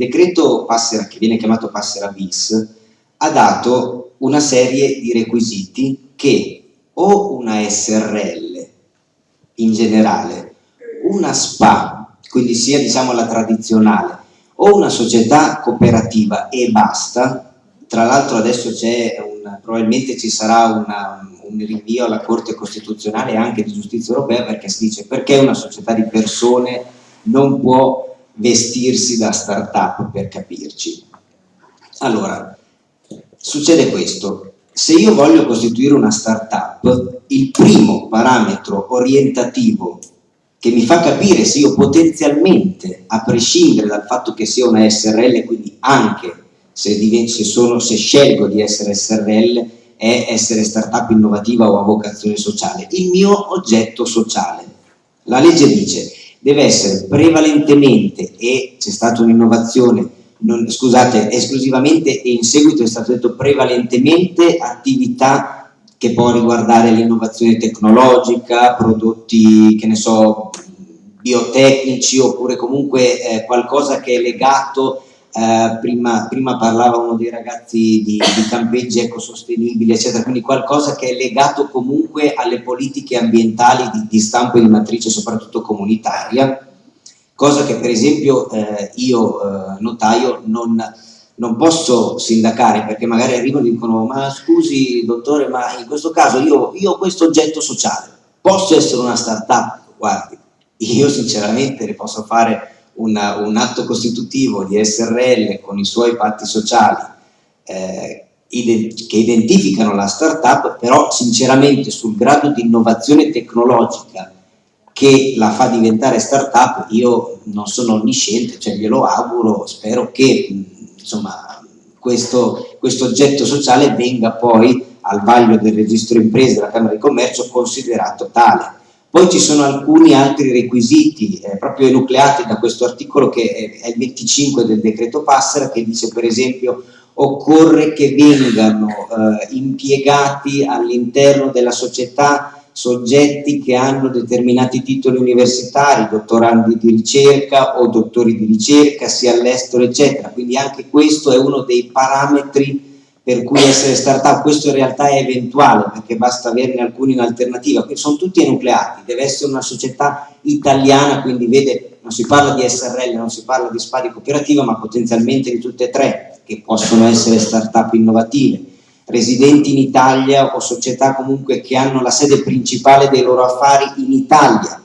decreto Passera, che viene chiamato Passera bis, ha dato una serie di requisiti che o una SRL in generale, una SPA, quindi sia diciamo la tradizionale, o una società cooperativa e basta, tra l'altro adesso c'è probabilmente ci sarà una, un rinvio alla Corte Costituzionale e anche di Giustizia Europea perché si dice perché una società di persone non può vestirsi da start-up per capirci. Allora, succede questo, se io voglio costituire una start-up, il primo parametro orientativo che mi fa capire se io potenzialmente, a prescindere dal fatto che sia una SRL, quindi anche se, se, sono, se scelgo di essere SRL, è essere startup innovativa o a vocazione sociale, il mio oggetto sociale. La legge dice deve essere prevalentemente, e c'è stata un'innovazione, scusate, esclusivamente e in seguito è stato detto prevalentemente attività che può riguardare l'innovazione tecnologica, prodotti, che ne so, biotecnici oppure comunque eh, qualcosa che è legato eh, prima, parlava uno dei ragazzi di, di campeggi ecosostenibili, eccetera, quindi qualcosa che è legato comunque alle politiche ambientali di, di stampo e di matrice, soprattutto comunitaria, cosa che per esempio eh, io, eh, notaio, non, non posso sindacare perché magari arrivano e dicono ma scusi dottore ma in questo caso io, io ho questo oggetto sociale, posso essere una start-up? Guardi, io sinceramente ne posso fare una, un atto costitutivo di SRL con i suoi patti sociali eh, che identificano la startup, però sinceramente sul grado di innovazione tecnologica che la fa diventare startup io non sono onnisciente, cioè glielo auguro, spero che insomma, questo, questo oggetto sociale venga poi al vaglio del registro imprese della Camera di Commercio considerato tale poi ci sono alcuni altri requisiti eh, proprio enucleati da questo articolo che è, il 25 del decreto Passera che dice per esempio occorre che vengano eh, impiegati all'interno della società soggetti che hanno determinati titoli universitari, dottorandi di ricerca o dottori di ricerca sia all'estero eccetera, quindi anche questo è uno dei parametri per cui essere startup, questo in realtà è eventuale perché basta averne alcuni in alternativa, sono tutti enucleati, deve essere una società italiana, quindi vede, non si parla di SRL, non si parla di SPA cooperativa, ma potenzialmente di tutte e tre, che possono essere startup innovative, residenti in Italia o società comunque che hanno la sede principale dei loro affari in Italia,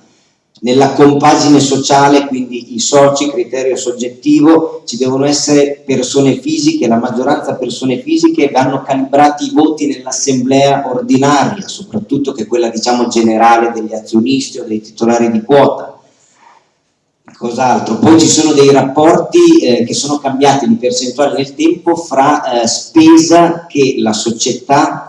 nella compagine sociale, quindi i soci, criterio soggettivo, ci devono essere persone fisiche, la maggioranza persone fisiche, vanno calibrati i voti nell'assemblea ordinaria, soprattutto che è quella diciamo generale degli azionisti o dei titolari di quota. Cos'altro? Poi ci sono dei rapporti eh, che sono cambiati di percentuale nel tempo fra eh, spesa che la società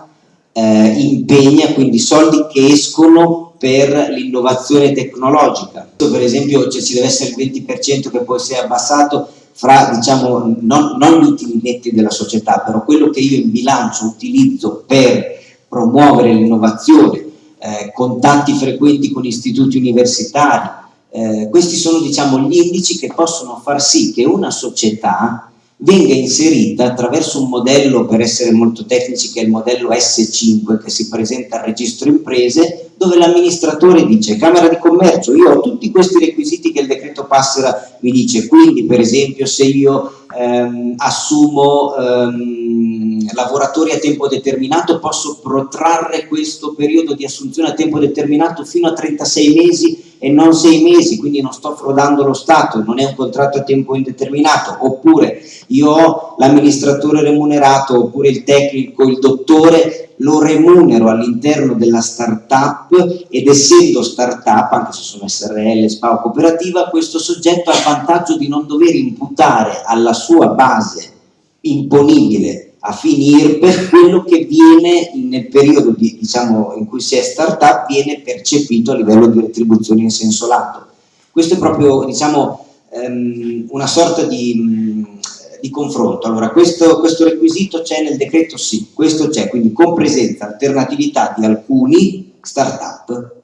eh, impegna, quindi soldi che escono per l'innovazione tecnologica. Per esempio cioè, ci deve essere il 20% che può essere abbassato fra, diciamo, non, non gli utili netti della società, però quello che io in bilancio utilizzo per promuovere l'innovazione, eh, contatti frequenti con istituti universitari, eh, questi sono diciamo, gli indici che possono far sì che una società venga inserita attraverso un modello, per essere molto tecnici, che è il modello S5 che si presenta al registro imprese, dove l'amministratore dice Camera di Commercio, io ho tutti questi requisiti che il decreto Passera mi dice, quindi per esempio se io ehm, assumo ehm, lavoratori a tempo determinato posso protrarre questo periodo di assunzione a tempo determinato fino a 36 mesi e non 6 mesi, quindi non sto frodando lo Stato, non è un contratto a tempo indeterminato, oppure io ho l'amministratore remunerato, oppure il tecnico, il dottore, lo remunero all'interno della startup ed essendo startup, anche se sono SRL, SPA o cooperativa, questo soggetto ha il vantaggio di non dover imputare alla sua base imponibile a finire per quello che viene nel periodo di, diciamo, in cui si è startup viene percepito a livello di retribuzione in senso lato. Questo è proprio diciamo, um, una sorta di, di confronto. Allora, questo, questo requisito c'è nel decreto? Sì, questo c'è, quindi con presenza, alternatività di alcuni startup